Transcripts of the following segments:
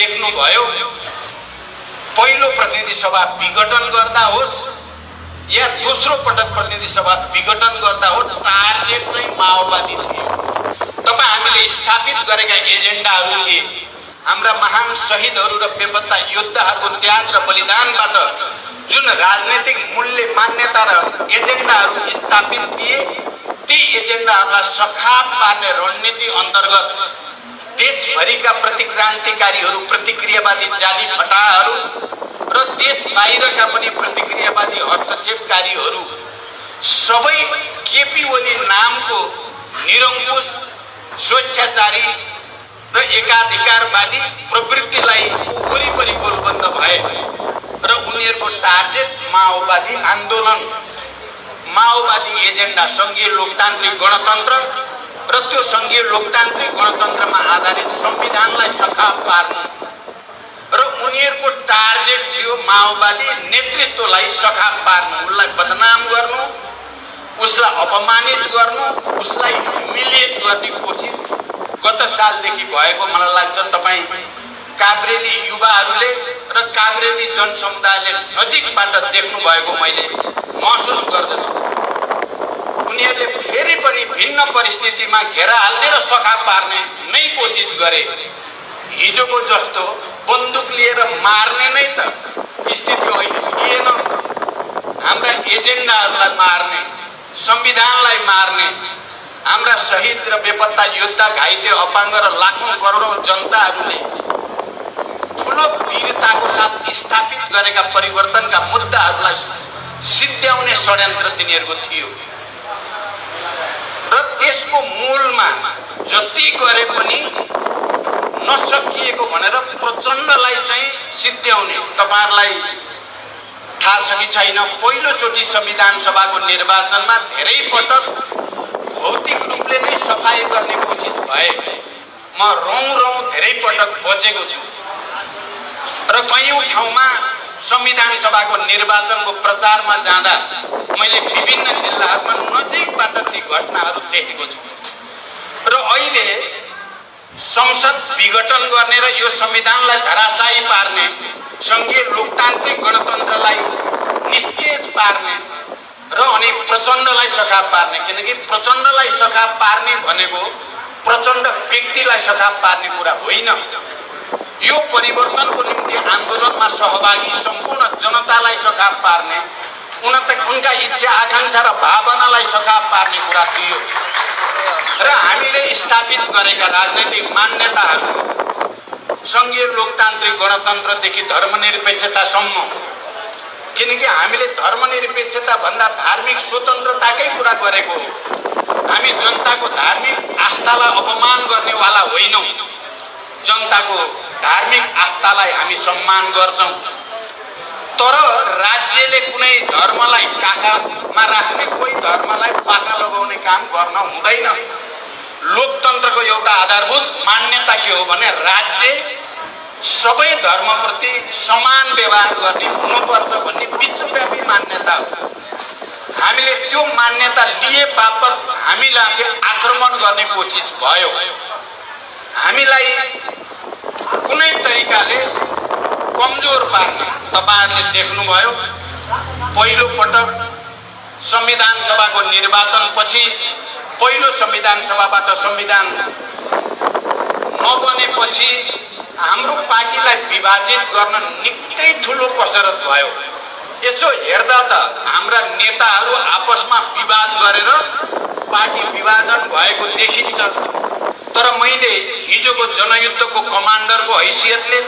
देख्नुभयो पहिलो प्रतिनिधि सभा विघटन गर्दा होस् या दोस्रो पटक प्रतिनिधि सभा विघटन गर्दा हो टार्गेट चाहिँ माओवादी थियो। तपाईँ हामीले स्थापित गरेका एजेन्डाहरू थिए। हाम्रा महान शहीदहरू र बेपत्ता योद्धाहरूको त्याग र बलिदानबाट जुन राजनैतिक मूल्य मान्यता र एजेन्डाहरू स्थापित थिए ती एजेन्डाहरूलाई सखाप पार्ने रणनीति अन्तर्गत देशभरिका प्रतिक्रान्तिकारीहरू प्रतिक्रियावादी जाली फटाहरू र देश बाहिरका पनि प्रतिक्रियावादी हस्तक्षेपकारीहरू सबै केपी ओली नामको निरङ्कुश स्वेच्छाचारी र एकाधिकारवादी प्रवृत्तिलाई वरिपरि गोलबन्द भए र उनीहरूको टार्गेट माओवादी आन्दोलन माओवादी एजेन्डा सङ्घीय लोकतान्त्रिक गणतन्त्र र त्यो सङ्घीय लोकतान्त्रिक गणतन्त्रमा आधारित संविधानलाई सखाप पार्नु र उनीहरूको टार्गेट थियो माओवादी नेतृत्वलाई सखाप पार्नु। उसलाई बदनाम गर्नु उसलाई अपमानित गर्नु उसलाई ह्युमिलिएट गर्ने कोसिस गत सालदेखि भएको मलाई लाग्छ तपाईँ काभ्रेली युवाहरूले र काभ्रेली जनसमुदायले नजिकबाट देख्नु भएको मैले महसुस गर्दछु। उनीहरूले फेरि पनि भिन्न परिस्थितिमा घेरा हाल्ने र सखा पार्ने नै कोसिस गरे। हिजोको जस्तो बन्दुक लिएर मार्ने नै त स्थिति अहिले थिएन। हाम्रा एजेन्डाहरूलाई मार्ने संविधानलाई मार्ने हाम्रा शहीद र बेपत्ता योद्धा घाइते अपाङ्ग र लाखौँ करोडौँ जनताहरूले ठुलो वीरताको साथ स्थापित गरेका परिवर्तनका मुद्दाहरूलाई सिद्ध्याउने षड्यन्त्र तिनीहरूको थियो। त्यसको मूलमा जति गरे पनि नसकिएको भनेर प्रचण्डलाई चाहिँ सिद्ध्याउने तपाईँहरूलाई थाहा छ कि छैन? पहिलोचोटि संविधान सभाको निर्वाचनमा धेरै पटक भौतिक रूपले नै सफाइ गर्ने कोसिस भए। म रौँ रौँ धेरै पटक बचेको छु। र कयौँ ठाउँमा संविधान सभाको निर्वाचनको प्रचारमा जाँदा मैले विभिन्न जिल्लाहरूमा नजिकबाट ती घटनाहरू देखेको छु। र अहिले संसद विघटन गर्ने र यो संविधानलाई धराशायी पार्ने सङ्घीय लोकतान्त्रिक गणतन्त्रलाई निस्तेज पार्ने र अनि प्रचण्डलाई सखा पार्ने किनकि प्रचण्डलाई सखा पार्ने भनेको प्रचण्ड व्यक्तिलाई सखा पार्ने कुरा होइन। यो परिवर्तनको निम्ति आन्दोलनमा सहभागी सम्पूर्ण जनतालाई सखाप पार्ने उन उनका इच्छा आकाङ्क्षा र भावनालाई सखाप पार्ने कुरा थियो। र हामीले स्थापित गरेका राजनैतिक मान्यताहरू सङ्घीय लोकतान्त्रिक गणतन्त्रदेखि धर्मनिरपेक्षतासम्म किनकि हामीले धर्मनिरपेक्षता भन्दा धार्मिक स्वतन्त्रताकै कुरा गरेको हो। हामी जनताको धार्मिक आस्थालाई अपमान गर्नेवाला होइनौँ। जनताको धार्मिक आस्थालाई हामी सम्मान गर्छौँ। तर राज्यले कुनै धर्मलाई काखामा राख्ने कोही धर्मलाई पाका लगाउने काम गर्न हुँदैन। लोकतन्त्रको एउटा आधारभूत मान्यता के हो भने राज्य सबै धर्मप्रति समान व्यवहार गर्ने हुनुपर्छ भन्ने विश्वव्यापी मान्यता हो। हामीले त्यो मान्यता लिए बापत हामीलाई आक्रमण गर्ने कोसिस भयो। हामीलाई कुनै तरिकाले कमजोर पार्ने तपाईँहरूले देख्नुभयो। पहिलो पटक संविधान सभाको निर्वाचनपछि पहिलो संविधान सभाबाट संविधान नबनेपछि हाम्रो पार्टीलाई विभाजित गर्न निकै ठुलो कसरत भयो। यसो हेर्दा त हाम्रा नेताहरू आपसमा विवाद गरेर पार्टी विभाजन भएको देखिन्छ। तर मैले हिजोको जनयुद्धको कमान्डरको हैसियतले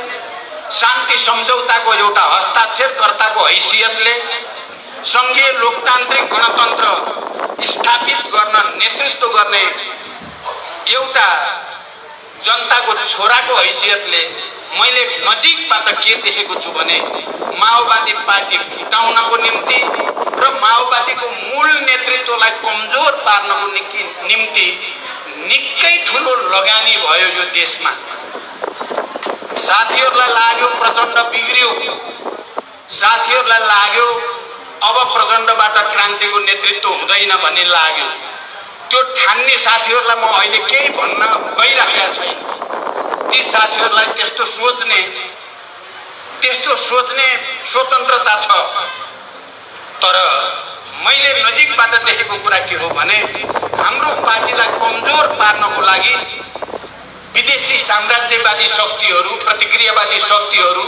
शान्ति सम्झौताको एउटा हस्ताक्षरकर्ताको हैसियतले सङ्घीय लोकतान्त्रिक गणतन्त्र स्थापित गर्न नेतृत्व गर्ने एउटा जनताको छोराको हैसियतले मैले नजिकबाट के देखेको छु भने माओवादी पार्टी फिटाउनको निम्ति र माओवादीको मूल नेतृत्वलाई कमजोर पार्नको निम्ति निकै ठुलो लगानी भयो यो देशमा। साथीहरूलाई लाग्यो प्रचण्ड बिग्रियो। साथीहरूलाई लाग्यो अब प्रचण्डबाट क्रान्तिको नेतृत्व हुँदैन भन्ने लाग्यो। त्यो ठान्ने साथीहरूलाई म अहिले केही भन्न गइराखेका छैन। ती साथीहरूलाई त्यस्तो सोच्ने त्यस्तो सोच्ने स्वतन्त्रता छ। तर मैले नजिकबाट देखेको कुरा के हो भने हाम्रो पार्टीलाई कमजोर पार्नको लागि विदेशी साम्राज्यवादी शक्तिहरू प्रतिक्रियावादी शक्तिहरू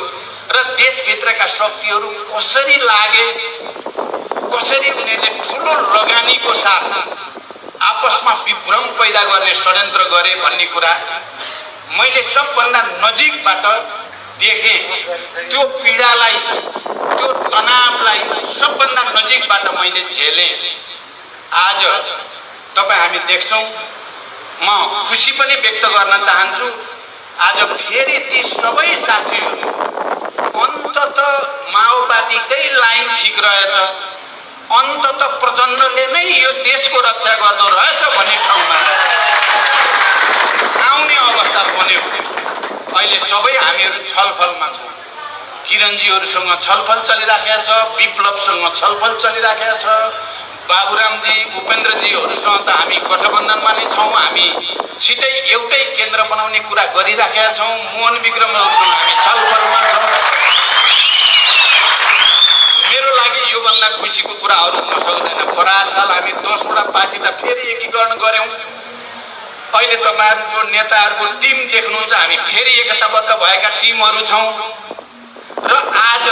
र देशभित्रका शक्तिहरू कसरी लागे कसरी उनीहरूले ठुलो लगानीको साथ आपसमा विभ्रम पैदा गर्ने षड्यन्त्र गरे भन्ने कुरा मैले सबभन्दा नजिकबाट देखेँ। त्यो पीडालाई त्यो तनावलाई सबभन्दा नजिकबाट मैले झेलेँ। आज तपाईँ हामी देख्छौँ। म खुसी पनि व्यक्त गर्न चाहन्छु। आज फेरि ती सबै साथीहरू अन्तत माओवादीकै लाइन ठिक रहेछ। अन्तत प्रचण्डले नै यो देशको रक्षा गर्दो रहेछ भन्ने ठाउँमा। आउने अवस्था बन्यो। अहिले सबै हामीहरू छलफलमा छौँ। किरणजीहरूसँग छलफल चलिराखेको छ विप्लवसँग छलफल चलिराखेको छ। बाबुरामजी उपेन्द्रजीहरूसँग त हामी गठबन्धनमा नै छौँ हामी छिटै एउटै केन्द्र बनाउने कुरा गरिराखेका छौँ। मोहन विक्रमहरूसँग हामी छलफलमा छौँ। मेरो लागि योभन्दा खुसीको कुरा अरू हुन सक्दैन। परार साल हामी दसवटा पार्टी त फेरि एकीकरण गऱ्यौँ। अहिले तपाईँहरू जो नेताहरूको टिम देख्नुहुन्छ हामी फेरि एकताबद्ध भएका टिमहरू छौँ। र आज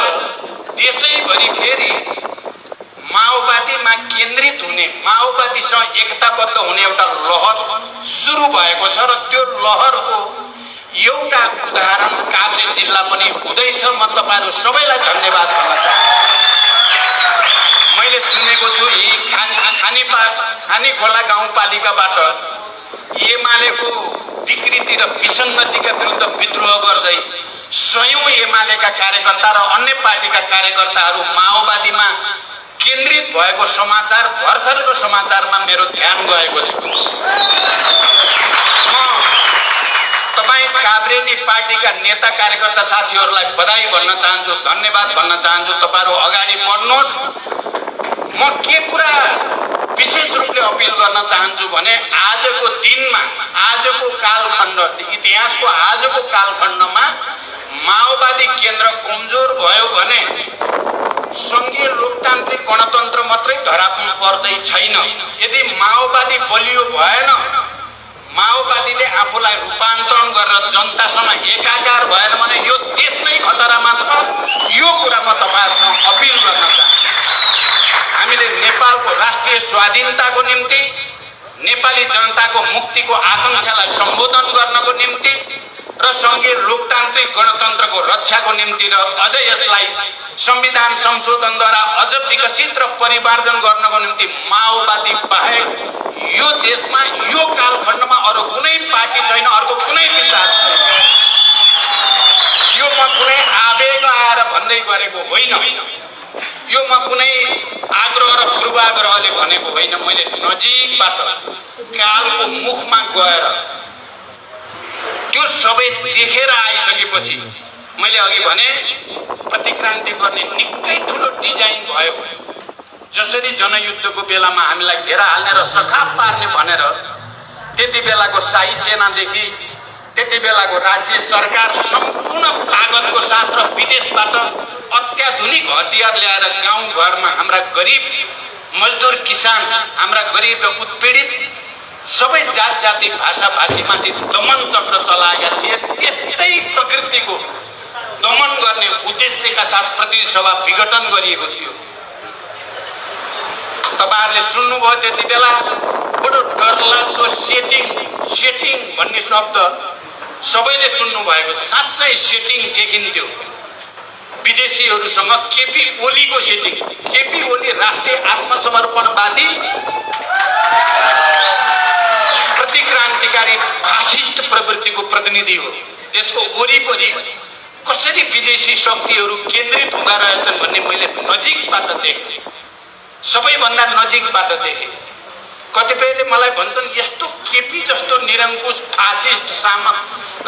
देशैभरि फेरि माओवादीमा केन्द्रित हुने माओवादीसँग एकताबद्ध हुने एउटा लहर सुरु भएको छ र त्यो लहरको एउटा उदाहरण काभ्रे जिल्ला पनि हुँदैछ। म तपाईँहरू सबैलाई धन्यवाद भन्न चाहन्छु। मैले सुनेको छु यी खाने खाने खोला गाउँपालिकाबाट एमालेको विकृति र विसङ्गतिका विरुद्ध विद्रोह गर्दै स्वयं एमालेका कार्यकर्ता र अन्य पार्टीका कार्यकर्ताहरू माओवादीमा केन्द्रित भएको समाचार भर्खरको समाचारमा मेरो ध्यान गएको छ। म तपाईँ काभ्रेनी पार्टीका नेता कार्यकर्ता साथीहरूलाई बधाई भन्न चाहन्छु धन्यवाद भन्न चाहन्छु। तपाईँहरू अगाडि बढ्नुहोस्। म के कुरा विशेष रूपले अपिल गर्न चाहन्छु भने आजको दिनमा आजको कालखण्ड इतिहासको आजको कालखण्डमा माओवादी केन्द्र कमजोर भयो भने सङ्घीय लोकतान्त्रिक गणतन्त्र मात्रै धरापमा पर्दै छैन। यदि माओवादी बलियो भएन माओवादीले आफूलाई रूपान्तरण गरेर जनतासँग एकाकार भएन भने यो देश नै खतरामा छ। यो कुरा म तपाईँहरूसँग अपिल गर्न चाहन्छु। हामीले नेपालको राष्ट्रिय स्वाधीनताको निम्ति नेपाली जनताको मुक्तिको आकाङ्क्षालाई सम्बोधन गर्नको निम्ति र सङ्घीय लोकतान्त्रिक गणतन्त्रको रक्षाको निम्ति र अझ यसलाई संविधान संशोधनद्वारा अझ विकसित र परिवर्धन गर्नको निम्ति माओवादी बाहेक यो देशमा यो कालखण्डमा अरू कुनै पार्टी छैन अर्को कुनै विचार छैन। यो म कुनै आवेग आएर भन्दै गरेको होइन। यो म कुनै आग्रह र पूर्वाग्रहले भनेको होइन मैले नजिकबाट कालको मुखमा गएर त्यो सबै देखेर आइसकेपछि मैले अघि भने प्रतिक्रान्ति गर्ने निकै ठुलो डिजाइन भयो। जसरी जनयुद्धको बेलामा हामीलाई घेरा हाल्ने र सखाप पार्ने भनेर त्यति बेलाको शाही सेनादेखि त्यति बेलाको राज्य सरकार सम्पूर्ण तागतको साथ र विदेशबाट अत्याधुनिक हतियार ल्याएर गाउँघरमा हाम्रा गरिब मजदुर किसान हाम्रा गरिब र उत्पीडित सबै जात जाति भाषा भाषीमाथि दमन चक्र चलाएका थिए। त्यस्तै प्रकृतिको दमन गर्ने उद्देश्यका साथ प्रतिनिधि सभा विघटन गरिएको थियो। तपाईँहरूले सुन्नुभयो त्यति बेला बडो डरलाग्दो सेटिङ सेटिङ भन्ने शब्द सबैले सुन्नुभएको साँच्चै सेटिङ देखिन्थ्यो। विदेशीहरूसँग केपी ओलीको सेटिङ केपी ओली राष्ट्रिय आत्मसमर्पणवादी प्रतिक्रान्तिकारी फासिस्ट प्रवृत्तिको प्रतिनिधि हो। त्यसको वरिपरि कसरी विदेशी शक्तिहरू केन्द्रित हुँदा रहेछन् भन्ने मैले नजिकबाट देखेँ। सबैभन्दा नजिकबाट देखेँ। कतिपयले मलाई भन्छन् यस्तो केपी जस्तो निरङ्कुश फासिस्ट सामक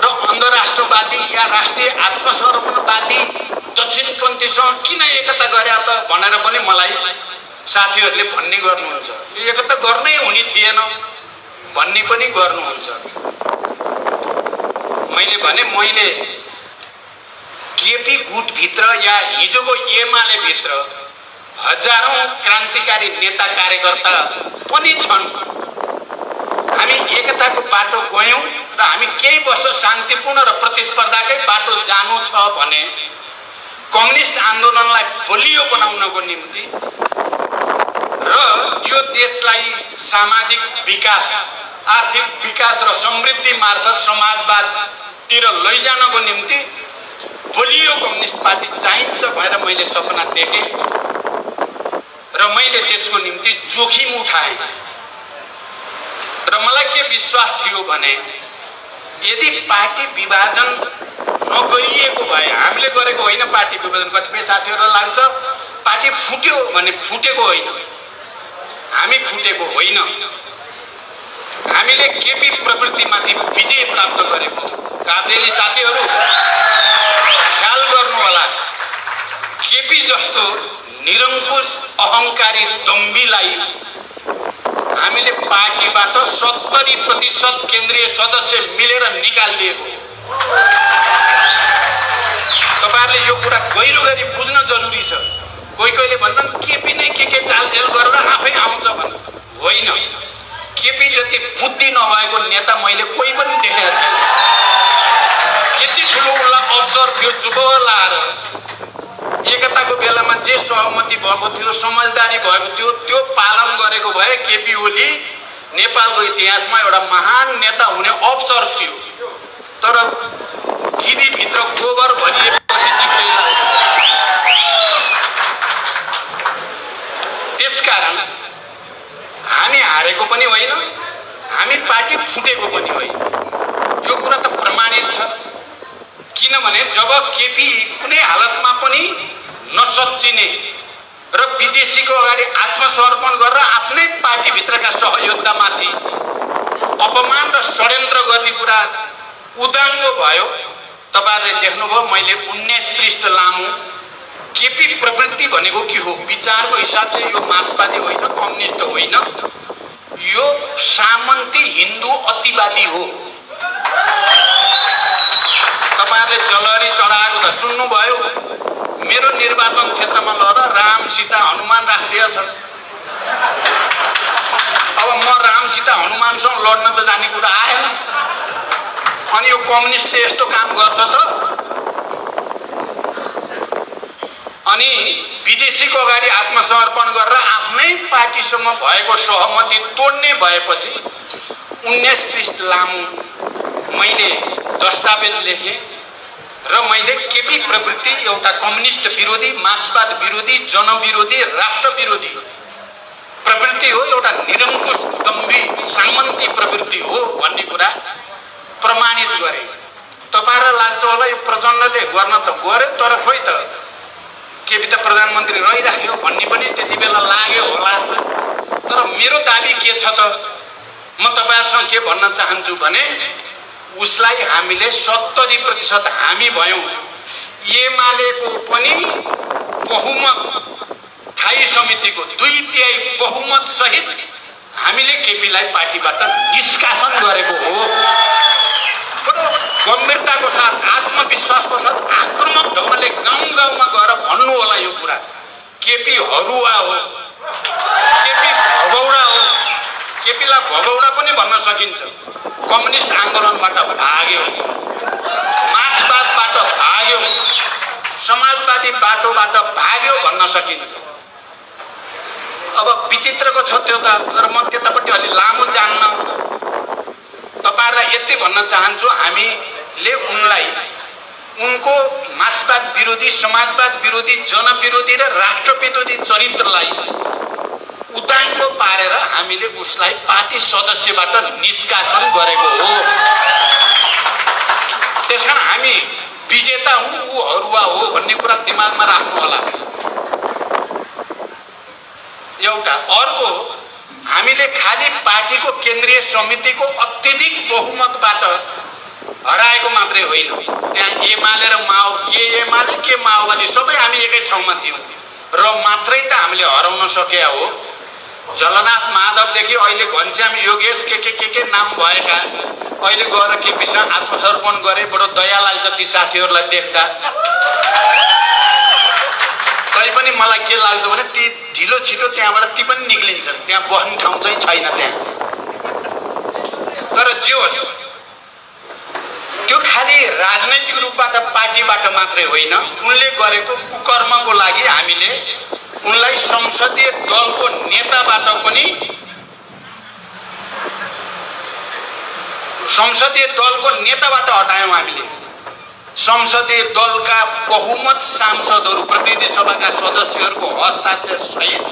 र अन्तर्राष्ट्रवादी या राष्ट्रिय आत्मसमर्पणवादी दक्षिणपन्थीसँग किन एकता गरे त? भनेर पनि मलाई साथीहरूले भन्ने गर्नुहुन्छ। एकता गर्नै हुने थिएन भन्ने पनि गर्नुहुन्छ। मैले भने मैले केपी गुटभित्र या हिजोको एमाले भित्र हजारौँ क्रान्तिकारी नेता कार्यकर्ता पनि छन्। हामी एकताको बाटो गयौँ र हामी केही वर्ष शान्तिपूर्ण र प्रतिस्पर्धाकै बाटो जानु छ भने कम्युनिस्ट आन्दोलनलाई बलियो बनाउनको निम्ति र यो देशलाई सामाजिक विकास आर्थिक विकास र समृद्धि मार्फत समाजवादतिर लैजानको निम्ति बलियो कम्युनिस्ट पार्टी चाहिन्छ भनेर मैले सपना देखेँ। र मैले त्यसको निम्ति जोखिम उठाएँ। र मलाई के विश्वास थियो भने यदि पार्टी विभाजन नगरिएको भए हामीले गरेको होइन पार्टी विभाजन कतिपय साथीहरूलाई लाग्छ पार्टी फुट्यो भने फुटेको होइन। हामी फुटेको होइन। हामीले केपी प्रवृत्तिमाथि विजय प्राप्त गरेको। काब्रेली साथीहरू ख्याल गर्नु होला केपी जस्तो निरङ्कुश अहङ्कारी दम्बीलाई हामीले पार्टीबाट सत्तरी प्रतिशत केन्द्रीय सदस्य मिलेर निकालिदिएको। तपाईँहरूले यो कुरा गहिरो गरी बुझ्न जरुरी छ। कोही कोहीले भन्छन् केपी नै के के चालझेल गरेर आफै आउँछ भन्नु होइन। केपी जति बुद्धि नभएको नेता मैले कोही पनि देखेको छैन। यति ठुलो उसलाई अवसर थियो चुप लाएर एकताको बेलामा जे सहमति भएको थियो समझदारी भएको थियो त्यो पालन गरेको भए केपी ओली नेपालको इतिहासमा एउटा महान नेता हुने अवसर थियो। तर गिदीभित्र गोबर भरिएपछि त्यसकारण हामी हारेको पनि होइन हामी पार्टी फुटेको पनि होइन। यो कुरा त प्रमाणित छ। किनभने जब केपी कुनै हालतमा पनि नसच्चिने र विदेशीको अगाडि आत्मसमर्पण गरेर आफ्नै पार्टीभित्रका सहयोद्धामाथि अपमान र षड्यन्त्र गर्ने कुरा उदाङ्गो भयो। तपाईँहरूले देख्नुभयो मैले उन्नाइस पृष्ठ लामो केपी प्रवृत्ति भनेको के हो? विचारको हिसाबले यो मार्क्सवादी होइन कम्युनिस्ट होइन। यो सामन्ती हिन्दू अतिवादी हो। तपाईँहरूले जलहरी चढाएको त सुन्नुभयो। मेरो निर्वाचन क्षेत्रमा लगेर राम सीता हनुमान राखिदिएका छन्। अब म राम सीता हनुमानसँग लड्न त जाने कुरा आएन। अनि यो कम्युनिस्टले यस्तो काम गर्छ त। अनि विदेशीको अगाडि आत्मसमर्पण गरेर आफ्नै पार्टीसँग भएको सहमति तोड्ने भएपछि उन्नाइस पृष्ठ लामो मैले दस्तावेज लेखेँ। र मैले केपी प्रवृत्ति एउटा कम्युनिस्ट विरोधी मार्क्सवाद विरोधी जनविरोधी राष्ट्र विरोधी प्रवृत्ति हो एउटा निरङ्कुश दम्बी सामन्ती प्रवृत्ति हो भन्ने कुरा प्रमाणित गरे। तपाईँहरूलाई लाग्छ होला यो प्रचण्डले गर्न त गर्यो तर खोइ त केपी त प्रधानमन्त्री रहिराख्यो भन्ने पनि त्यति बेला लाग्यो होला। तर मेरो दाबी के छ त? म तपाईँहरूसँग के भन्न चाहन्छु भने उसलाई हामीले सत्तरी प्रतिशत हामी भयौँ। एमालेको पनि बहुमत स्थायी समितिको दुई तिहाई बहुमत सहित हामीले केपीलाई पार्टीबाट निष्कासन गरेको हो। गम्भीरताको साथ आत्मविश्वासको साथ आक्रमक ढङ्गले गाउँ गाउँमा गएर भन्नु होला यो कुरा। केपी हरुवा हो। केपी भगौडा केपीलाई भगौडा पनि भन्न सकिन्छ। कम्युनिस्ट आन्दोलनबाट भाग्यो। मार्क्सवादबाट भाग्यो। समाजवादी बाटोबाट भाग्यो भन्न सकिन्छ। अब विचित्रको छ त्यो त तर म त्यतापट्टि अलि लामो जान्न तपाईँहरूलाई यति भन्न चाहन्छु हामीले उनलाई उनको मार्क्सवाद विरोधी समाजवाद विरोधी जनविरोधी र राष्ट्र चरित्रलाई उदाङ्गो पारेर हामीले उसलाई पार्टी सदस्यबाट निष्कासन गरेको हो। त्यस कारण हामी विजेता हौँ ऊ हरुवा हो भन्ने कुरा दिमागमा राख्नु होला एउटा अर्को हामीले खालि पार्टीको केन्द्रीय समितिको अत्यधिक बहुमतबाट हराएको मात्रै होइन। त्यहाँ एमाले र माओ के एमाले के माओवादी सबै हामी एकै ठाउँमा थियौँ। र मात्रै त हामीले हराउन सके हो। जलनाथ माधवदेखि अहिले घनश्याम योगेश के के के के नाम भएका। अहिले गएर के विषय आत्मसर्पण गरे बडो दया लाग्छ ती साथीहरूलाई देख्दा। तैपनि मलाई के लाग्छ भने ती ढिलो छिटो त्यहाँबाट ती पनि निक्लिन्छन्। त्यहाँ बस्ने ठाउँ चाहिँ छैन त्यहाँ। तर जे होस् त्यो खालि राजनैतिक रूपबाट पार्टीबाट मात्रै होइन। उनले गरेको कुकर्मको लागि हामीले उनलाई संसदीय दलको नेताबाट पनि संसदीय दलको नेताबाट हटायौँ हामीले। संसदीय दलका बहुमत सांसदहरू प्रतिनिधि सभाका सदस्यहरूको हस्ताक्षर सहित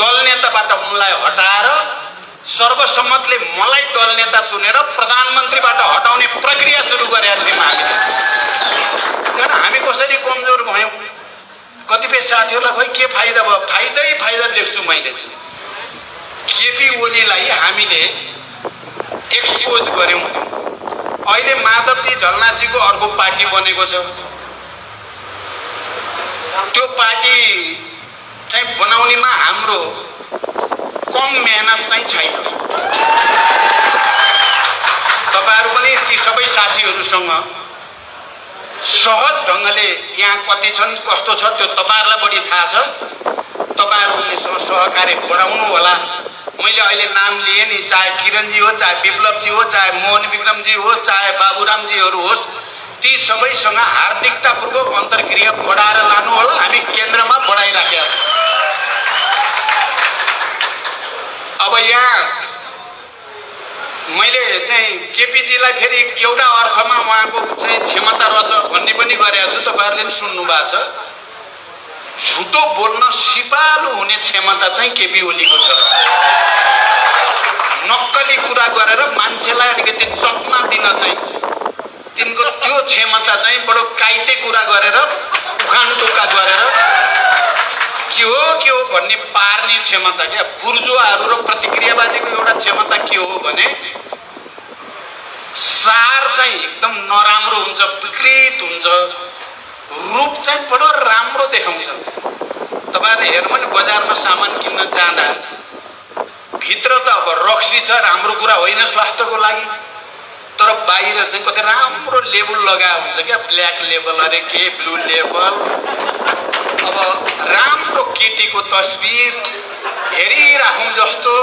दल नेताबाट उनलाई हटाएर सर्वसम्मतले मलाई दल नेता चुनेर प्रधानमन्त्रीबाट हटाउने प्रक्रिया सुरु गरेका थियौँ हामीले। हामी कसरी कमजोर भयौँ? कतिपय साथीहरूलाई खोइ के फाइदा भयो? फाइदै फाइदा देख्छु मैले केपी ओलीलाई हामीले एक्सपोज गऱ्यौँ। अहिले माधवजी झलनाथजीको अर्को पार्टी बनेको छ। त्यो पार्टी चाहिँ बनाउनेमा हाम्रो कम मेहनत चाहिँ छैन। तपाईँहरू पनि ती सबै साथीहरूसँग सहज ढङ्गले यहाँ कति छन् कस्तो छ त्यो तपाईँहरूलाई बढी थाहा छ। तपाईँहरूसँग सहकार्य बढाउनु होला। मैले अहिले नाम लिएँ नि चाहे किरणजी हो चाहे विप्लवजी हो चाहे मोहन विक्रमजी हो चाहे बाबुरामजीहरू होस् ती सबैसँग हार्दिकतापूर्वक अन्तर्क्रिया बढाएर लानु होला। हामी केन्द्रमा बढाइराखेका छौँ। अब यहाँ मैले चाहिँ केपिजीलाई फेरि एउटा अर्थमा उहाँको चाहिँ क्षमता रहेछ भन्ने पनि गरेको छु तपाईँहरूले पनि सुन्नु भएको छ। झुटो बोल्न सिपालु हुने क्षमता चाहिँ केपी ओलीको छ। नक्कली कुरा गरेर मान्छेलाई अलिकति चकमा दिन चाहिँ तिनको त्यो क्षमता चाहिँ बडो काइते कुरा गरेर उखान टोक्का गरेर के हो के हो भन्ने पार्ने क्षमता क्या? बुर्जुवाहरू र प्रतिक्रियावादीको एउटा क्षमता के हो भने सार चाहिँ एकदम नराम्रो हुन्छ विकृत हुन्छ। रूप चाहिँ बडो राम्रो देखाउँछ। तपाईँहरूले हेर्नु भने बजारमा सामान किन्न जाँदा भित्र त अब रक्सी छ राम्रो कुरा होइन स्वास्थ्यको लागि। तर बाहिर चाहिँ कति राम्रो लेबल लगाएको हुन्छ क्या? ब्ल्याक लेबल अरे के? Blue label. अब राम्रो केटीको तस्बिर हेरिराखौँ जस्तो।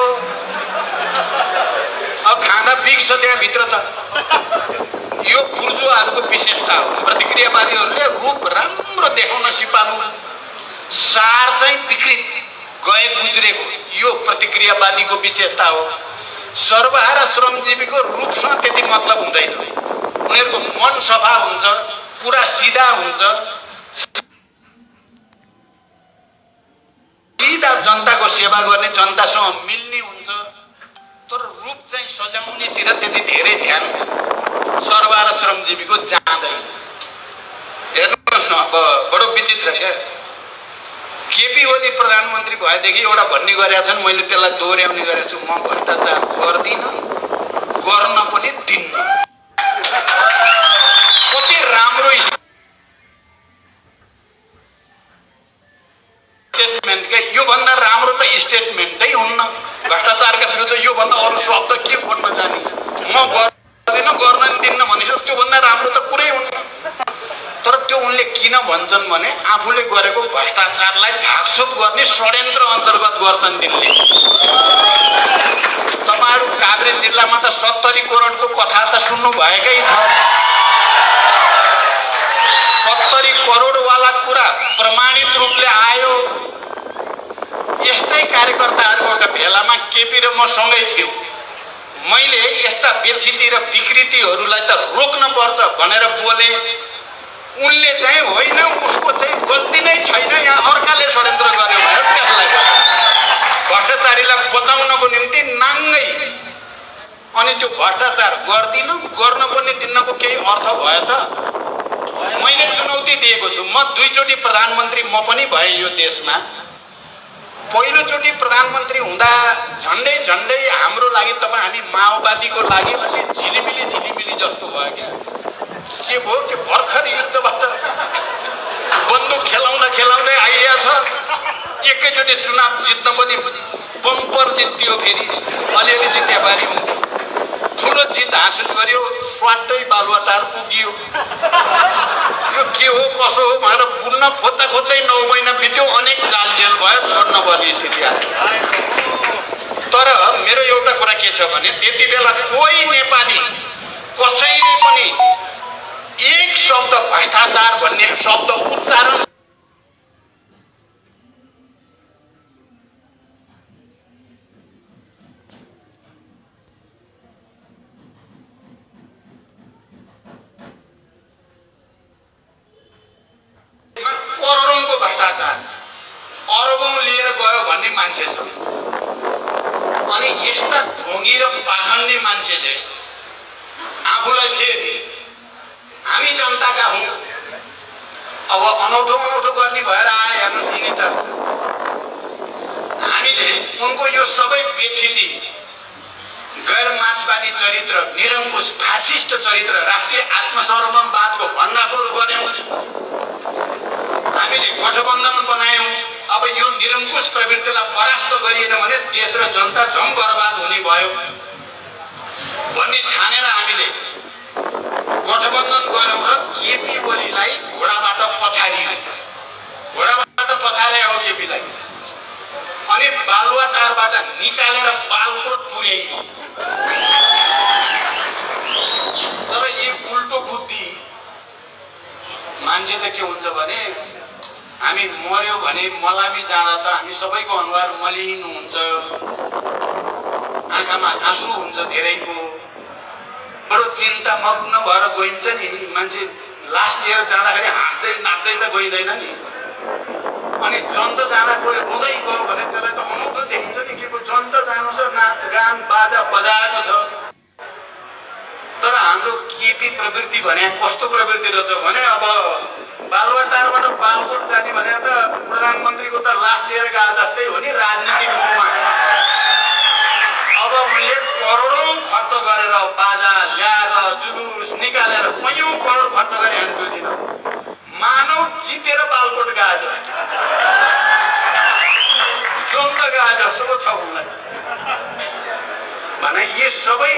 अब खाना बिग्छ त्यहाँभित्र त। यो बुर्जुवाहरूको विशेषता हो। प्रतिक्रियावादीहरूले रूप राम्रो देखाउन सिपालु। सार चाहिँ विकृत गए गुज्रेको। यो प्रतिक्रियावादीको विशेषता हो। सर्वहारा श्रमजीवीको रूपसँग त्यति मतलब हुँदैन। उनीहरूको मन सफा हुन्छ कुरा सिधा हुन्छ। सिधा जनताको सेवा गर्ने जनतासँग मिल्ने हुन्छ। तर रूप चाहिँ सजाउनेतिर त्यति धेरै ध्यान सर्वा र श्रमजीवीको जाँदैन। हेर्नुहोस् न अब बडो विचित्र क्या। केपी ओली प्रधानमन्त्री भएदेखि एउटा भन्ने गरेका छन् मैले त्यसलाई दोहोऱ्याउने गरेको छु। म भ्रष्टाचार गर्दिनँ गर्न पनि दिन्न। कति राम्रो स्टेटमेन्ट क्या योभन्दा राम्रो त स्टेटमेन्टै हुन्न। भ्रष्टाचारका विरुद्ध योभन्दा अरू शब्द के खोज्न जाने? म गर्दिनँ गर्न दिन्न भनिसक्यो त्योभन्दा राम्रो त कुरै हुन्न। उनले किन भन्छन् भने आफूले गरेको भ्रष्टाचारलाई ढाकछोप गर्ने षड्यन्त्र अन्तर्गत गर्छन् तिनले। तपाईँहरू काभ्रे जिल्लामा त सत्तरी करोडको कथा त सुन्नु भएकै छ। सत्तरी करोडवाला कुरा प्रमाणित रूपले आयो। यस्तै कार्यकर्ताहरूको एउटा भेलामा केपी र म सँगै थियौँ। मैले यस्ता व्यथिति र विकृतिहरूलाई त रोक्न पर्छ भनेर बोले। उनले चाहिँ होइन उसको चाहिँ गल्ती नै छैन। यहाँ अर्काले षड्यन्त्र गर्यो भने त्यसलाई भ्रष्टाचारीलाई बचाउनको निम्ति नाङ्गै अनि त्यो भ्रष्टाचार गर्दिनँ गर्न पनि दिनको केही अर्थ भयो त। मैले चुनौती दिएको छु। म दुईचोटि प्रधानमन्त्री म पनि भएँ यो देशमा। पहिलोचोटि प्रधानमन्त्री हुँदा झन्डै झन्डै हाम्रो लागि तपाईँ हामी माओवादीको लागि अलि झिलिमिली झिलिमिली जस्तो भयो क्या। के भयो? त्यो भर्खर युद्धबाट बन्दुक खेलाउँदा खेलाउँदै आइया छ एकैचोटि चुनाव जित्न पनि बम्पर जित्यो फेरि। अलिअलि चाहिँ नेपाली हुन्थ्यो ठुलो जित हासिल गर्यो स्वाटै बालुवाटार पुगियो। यो के हो कसो हो भनेर बुन्न खोज्दा खोज्दै नौ महिना बित्यो अनेक जाल जेल भयो छोड्न पर्ने स्थिति आयो। तर मेरो एउटा कुरा के छ भने त्यति बेला कोही नेपाली कसैले पनि एक शब्द भ्रष्टाचार भन्ने शब्द उच्चारण करोडौँको भ्रष्टाचार अरबौँ लिएर गयो भन्ने मान्छे छ अनि यस्ता ढोङ्गी र पाखण्डे मान्छेले आफूलाई फेरि हामी जनताका हौँ अब अनौठो अनौठो गर्ने भएर आए हेर्नु यिनी त हामीले उनको यो सबै बेक्षिती गैर मार्क्सवादी चरित्र निरङ्कुश फासिस्ट चरित्र राष्ट्रिय आत्मसमर्पणवादको भण्डाफोर गऱ्यौँ। हामीले गठबन्धन बनायौँ। अब यो निरङ्कुश प्रवृत्तिलाई परास्त गरिएन भने देश र जनता झम बर्बाद हुने भयो। भन्ने ठानेर हामीले गठबन्धन गऱ्यौँ र केपी ओलीलाई घोडाबाट पछाडियो। घोडाबाट पछाडे केपीलाई। अनि बालुवाटारबाट निकालेर बालकोट पुर्याइयो तर यी उल्टो बुद्धि मान्छे त के हुन्छ भने हामी मर्यो भने मलामी जाँदा त हामी सबैको अनुहार मलिन हुन्छ आँखामा आँसु हुन्छ धेरैको बडो चिन्ता मग्न भएर गइन्छ नि मान्छे लास लिएर जाँदाखेरि हाँस्दै नाच्दै त गइँदैन नि अनि जन्त जाँदा कोही रुँदै गयो भने त्यसलाई त अनौठो देखिन्छ नि के को जन्त जानु छ नाच गान बाजा बजाएको छ तर हाम्रो केपी प्रवृत्ति भने कस्तो प्रवृत्ति रहेछ भने अब बालुवाटारबाट बालकोट जाने भने त प्रधानमन्त्रीको त लास लिएर गए जस्तै हो नि राजनीतिक रूपमा अब उनले करोडौँ खर्च गरेर बाजा ल्याएर जुलुस निकालेर कैयौँ करोड खर्च गरे हामी त्यो दिन मानव जितेर बालकोट गए जस्तो गए जस्तो पो छ उनलाई। भने यी सबै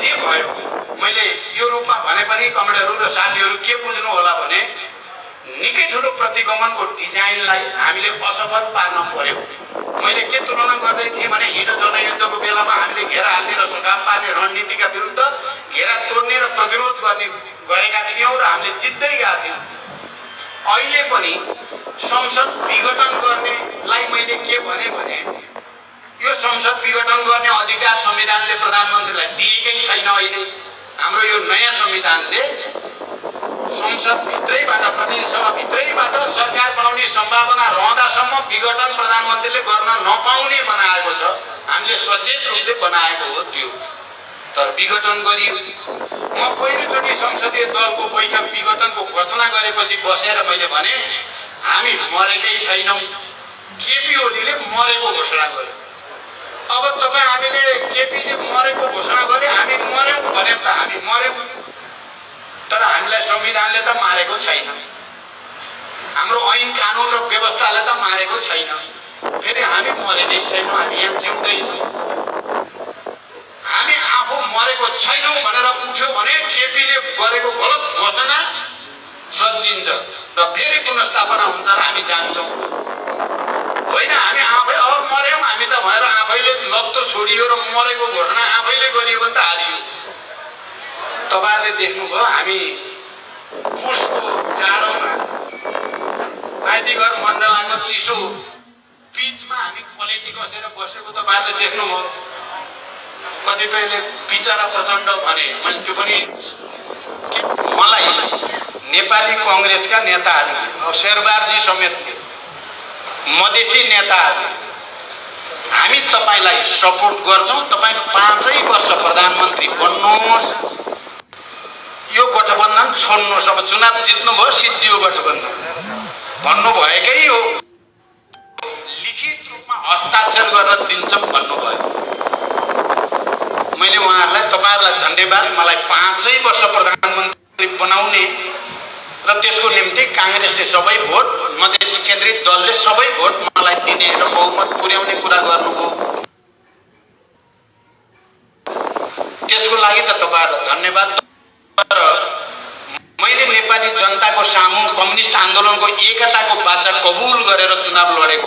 जे भयो मैले यो रूपमा भने पनि कमेडहरू र साथीहरू के बुझ्नु होला भने निकै ठुलो प्रतिगमनको डिजाइनलाई हामीले असफल पार्न पर्यो। मैले के तुलना गर्दै थिएँ भने हिजो जनयुद्धको बेलामा हामीले घेरा हाल्ने र सुझाव पार्ने रणनीतिका विरुद्ध घेरा तोड्ने र प्रतिरोध गर्ने गरेका थियौँ र हामीले जित्दै गएका थियौँ। अहिले पनि संसद विघटन गर्नेलाई मैले के भने भने यो संसद विघटन गर्ने अधिकार संविधानले प्रधानमन्त्रीलाई दिएकै छैन अहिले। हाम्रो यो नयाँ संविधानले संसदभित्रैबाट सभाभित्रैबाट सरकार बनाउने सम्भावना रहँदासम्म विघटन प्रधानमन्त्रीले गर्न नपाउने बनाएको छ। हामीले सचेत रूपले बनाएको हो त्यो। तर विघटन गरियो। म पहिलोचोटि संसदीय दलको बैठक विघटनको घोषणा गरेपछि बसेर मैले भने हामी मरेकै छैनौँ। केपी ओलीले मरेको घोषणा गर्यो। अब तपाईँ हामीले केपीले मरेको घोषणा गरे हामी मऱ्यौँ भने त हामी मऱ्यौँ तर हामीलाई संविधानले त मारेको छैन। हाम्रो ऐन कानुन र व्यवस्थाले त मारेको छैन। फेरि हामी मरेकै छैनौँ हामी यहाँ जिउँदैछौँ। हामी आफू मरेको छैनौँ भनेर उठ्यो भने केपीले गरेको गलत घोषणा सजिन्छ। र फेरि पुनस्थापना हुन्छ र हामी जान्छौँ। होइन हामी आफै अब मऱ्यौँ हामी त भनेर आफैले लत्तो छोडियो र मरेको घोषणा आफैले गरियो भने त हालियो तपाईँहरूले देख्नुभयो हामी पुसको जाडोमा माइतीघर मण्डलाको चिसो बिचमा हामी पलेटी कसेर बसेको तपाईँहरूले देख्नुभयो। कतिपयले बिचरा प्रचण्ड भने मैले त्यो पनि मलाई नेपाली कङ्ग्रेसका नेताहरूले शेरबारजी समेतले मधेसी नेताहरू हामी तपाईँलाई सपोर्ट गर्छौँ। तपाईँ पाँचै वर्ष प्रधानमन्त्री बन्नुहोस्। यो गठबन्धन छोड्नुहोस्। अब चुनाव जित्नुभयो सिद्धियो गठबन्धन। भन्नुभएकै हो लिखित रूपमा हस्ताक्षर गरेर दिन्छौँ भन्नुभयो। मैले उहाँहरूलाई तपाईँहरूलाई धन्यवाद। मलाई पाँचै वर्ष प्रधानमन्त्री बनाउने र त्यसको निम्ति काङ्ग्रेसले सबै भोट मधेसी केन्द्रित दलले सबै भोट मलाई दिने र बहुमत पुर्याउने कुरा गर्नुभयो। त्यसको लागि त तपाईँहरूलाई धन्यवाद। तर मैले नेपाली जनताको सामु कम्युनिस्ट आन्दोलनको एकताको बाचा कबुल गरेर चुनाव लडेको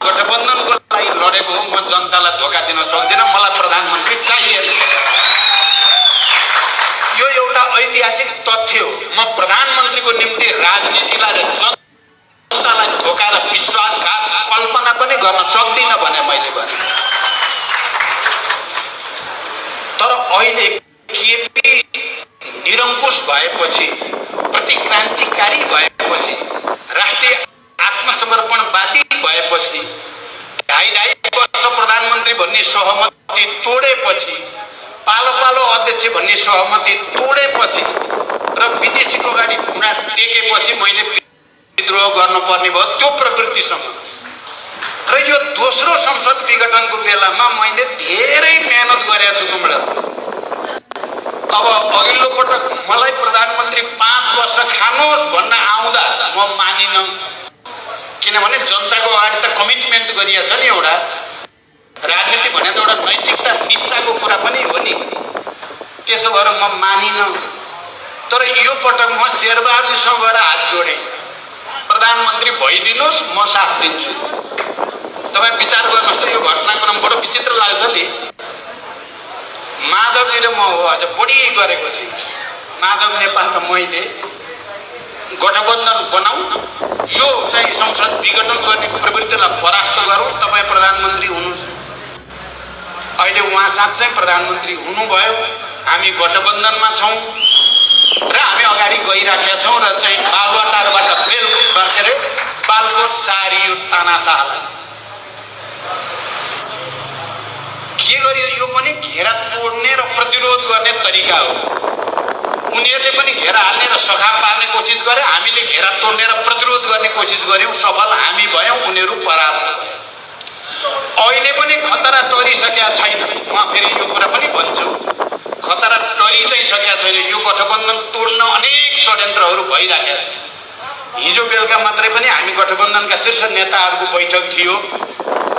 गठबन्धनको लागि लडेको हो म जनतालाई धोका दिन सक्दिनँ मलाई प्रधानमन्त्री चाहिएन। यो एउटा ऐतिहासिक तथ्य हो। म प्रधानमन्त्रीको निम्ति राजनीतिलाई र जनतालाई धोका र विश्वासघात कल्पना पनि गर्न सक्दिनँ भने मैले भने। तर अहिले केपी निरङ्कुश भएपछि प्रतिक्रान्तिकारी भएपछि राष्ट्रिय आत्मसमर्पणवादी भएपछि ढाई ढाई वर्ष प्रधानमन्त्री भन्ने सहमति तोडेपछि पालो पालो अध्यक्ष भन्ने सहमति तोडेपछि र विदेशीको गाडी घुँडा टेकेपछि मैले विद्रोह गर्नुपर्ने भयो त्यो प्रवृत्तिसँग। र यो दोस्रो संसद विघटनको बेलामा मैले धेरै मेहनत गरेको छु कुमरा अब अघिल्लो पटक मलाई प्रधानमन्त्री पाँच वर्ष खानुहोस् भन्न आउँदा म मानिनँ। किनभने जनताको अगाडि त कमिटमेन्ट गरिएको छ नि एउटा। राजनीति भने त एउटा नैतिकता निष्ठाको कुरा पनि हो नि। त्यसो भएर म मानिनँ। तर यो पटक म शेरबहादुरसँग गएर हात जोडेँ। प्रधानमन्त्री भइदिनुहोस् म साथ दिन्छु। तपाईँ विचार गर्नुहोस् त यो घटनाक्रम बडो विचित्र लाग्छ नि। माधवजी र म हो अझ बढी गरेको चाहिँ माधव नेपाल र मैले गठबन्धन बनाऊ यो चाहिँ संसद विघटन गर्ने प्रवृत्तिलाई परास्त गरौँ तपाईँ प्रधानमन्त्री हुनुहोस् अहिले उहाँ साँच्चै प्रधानमन्त्री हुनुभयो हामी गठबन्धनमा छौँ र हामी अगाडि गइराखेका छौँ र चाहिँ बालुवाटारबाट बेल के अरे बालकोट सारियो तानासालाई के गरियो यो पनि घेरा तोड्ने र प्रतिरोध गर्ने तरिका हो। उनीहरूले पनि घेरा हाल्ने र सखा पार्ने कोसिस गरे हामीले घेरा तोड्ने र प्रतिरोध गर्ने कोसिस गऱ्यौँ सफल हामी भयौँ उनीहरू भए। अहिले पनि खतरा टरिसकेका छैन। म फेरि यो कुरा पनि भन्छु। खतरा टरि चाहिँ सकेका छैन। यो गठबन्धन तोड्न अनेक षड्यन्त्रहरू भइराखेका छन्। हिजो बेलुका मात्रै पनि हामी गठबन्धनका शीर्ष नेताहरूको बैठक थियो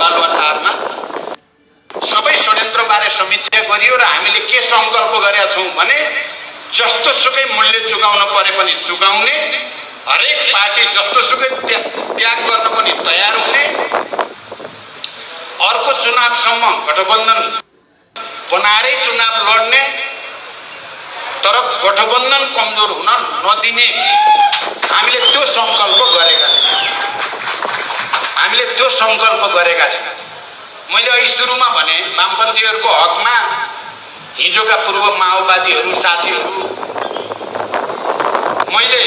बालुवाटारमा सबै षड्यन्त्रबारे समीक्षा गरियो र हामीले के सङ्कल्प गरेका छौँ भने जस्तो सुकै मूल्य चुकाउन परे पनि चुकाउने हरेक पार्टी जस्तो सुकै त्या- त्याग गर्न पनि तयार हुने अर्को चुनावसम्म गठबन्धन बनाएरै चुनाव लड्ने तर गठबन्धन कमजोर हुन नदिने हामीले त्यो सङ्कल्प गरेका हामीले त्यो सङ्कल्प गरेका छौँ। मैले अघि सुरुमा भने वामपन्थीहरूको हकमा हिजोका पूर्व माओवादीहरू साथीहरू मैले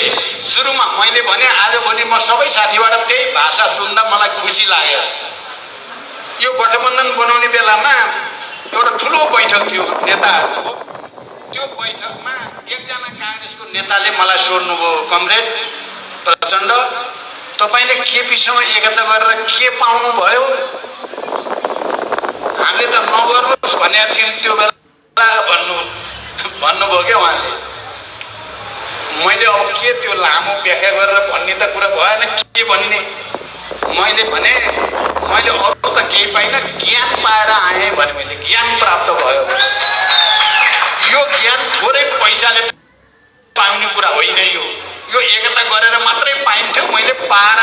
सुरुमा मैले भने आजभोलि म सबै साथीबाट त्यही भाषा सुन्दा मलाई खुसी लागेको छ यो गठबन्धन बनाउने बेलामा एउटा ठुलो बैठक थियो नेताहरूको। त्यो बैठकमा एकजना काङ्ग्रेसको नेताले मलाई सोध्नुभयो कमरेड प्रचण्ड तपाईँले केपीसँग एकता गरेर के पाउनुभयो? हामीले त नगर्नुहोस् भनेको थियौँ त्यो बेला भन्नु भन्नुभयो क्या उहाँले। मैले अब के त्यो लामो व्याख्या गरेर भन्ने त कुरा भएन के भन्ने? मैले भने मैले अरू त केही पाइनँ ज्ञान पाएर आएँ भने मैले ज्ञान प्राप्त भयो। यो ज्ञान थोरै पैसाले पाउने कुरा होइन यो। यो एकता गरेर मात्रै पाइन्थ्यो मैले पाएर